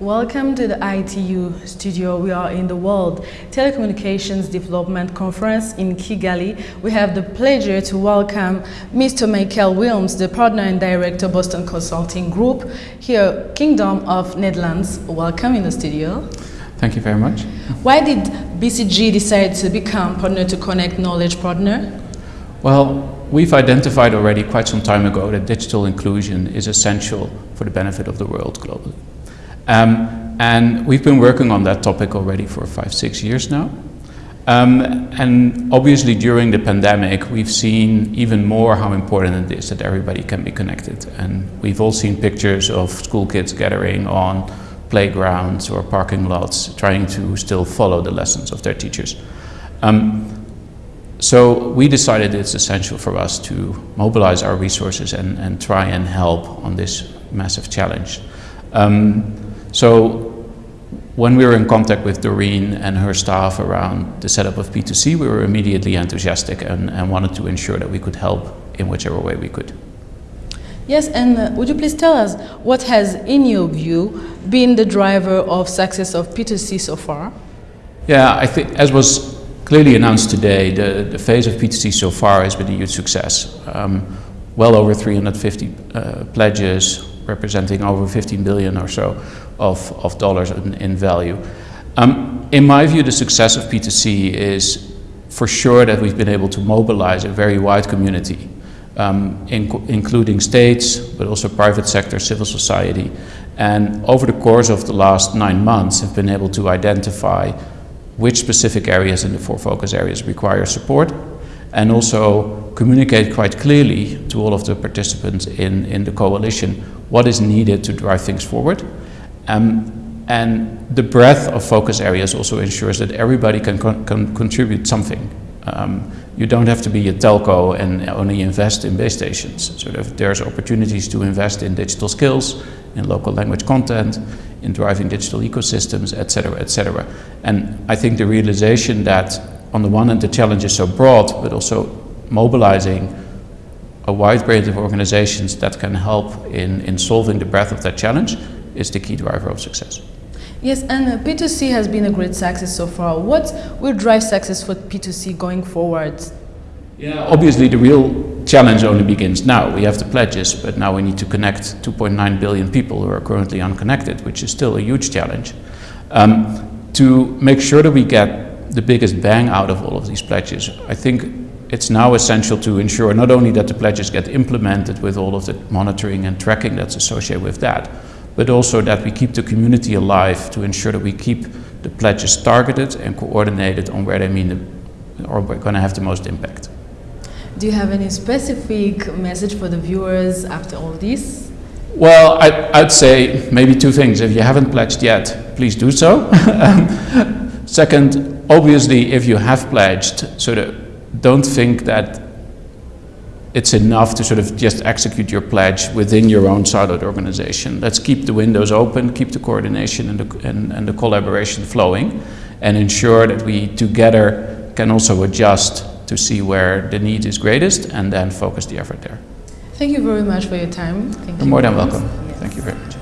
Welcome to the ITU studio. We are in the World Telecommunications Development Conference in Kigali. We have the pleasure to welcome Mr. Michael Wilms, the partner and director Boston Consulting Group, here Kingdom of Netherlands. Welcome in the studio. Thank you very much. Why did BCG decide to become partner to connect knowledge partner? Well, we've identified already quite some time ago that digital inclusion is essential for the benefit of the world globally. Um, and we've been working on that topic already for five, six years now. Um, and obviously during the pandemic, we've seen even more how important it is that everybody can be connected. And we've all seen pictures of school kids gathering on playgrounds or parking lots, trying to still follow the lessons of their teachers. Um, so we decided it's essential for us to mobilize our resources and, and try and help on this massive challenge. Um, so when we were in contact with Doreen and her staff around the setup of P2C, we were immediately enthusiastic and, and wanted to ensure that we could help in whichever way we could. Yes, and uh, would you please tell us what has, in your view, been the driver of success of P2C so far? Yeah, I think as was clearly announced today, the, the phase of P2C so far has been a huge success. Um, well over 350 uh, pledges, representing over 15 billion or so of, of dollars in, in value. Um, in my view, the success of P2C is for sure that we've been able to mobilize a very wide community, um, in, including states, but also private sector, civil society. And over the course of the last nine months, have been able to identify which specific areas in the four focus areas require support and also communicate quite clearly to all of the participants in, in the coalition what is needed to drive things forward. Um, and the breadth of focus areas also ensures that everybody can, con can contribute something. Um, you don't have to be a telco and only invest in base stations. Sort of there's opportunities to invest in digital skills, in local language content, in driving digital ecosystems, etc., etc. And I think the realization that on the one hand the challenge is so broad, but also mobilizing a wide range of organizations that can help in, in solving the breadth of that challenge is the key driver of success. Yes, and uh, P2C has been a great success so far. What will drive success for P2C going forward? Yeah, obviously the real challenge only begins now. We have the pledges, but now we need to connect 2.9 billion people who are currently unconnected, which is still a huge challenge. Um, to make sure that we get the biggest bang out of all of these pledges, I think it's now essential to ensure not only that the pledges get implemented with all of the monitoring and tracking that's associated with that, but also that we keep the community alive to ensure that we keep the pledges targeted and coordinated on where they mean the, or we're going to have the most impact. Do you have any specific message for the viewers after all this? Well, I, would say maybe two things. If you haven't pledged yet, please do so. Um, second, obviously, if you have pledged, sort of don't think that it's enough to sort of just execute your pledge within your own siloed organization. Let's keep the windows open, keep the coordination and the, and, and the collaboration flowing, and ensure that we together can also adjust to see where the need is greatest and then focus the effort there. Thank you very much for your time. Thank You're you more than welcome. Yes. Thank you very much.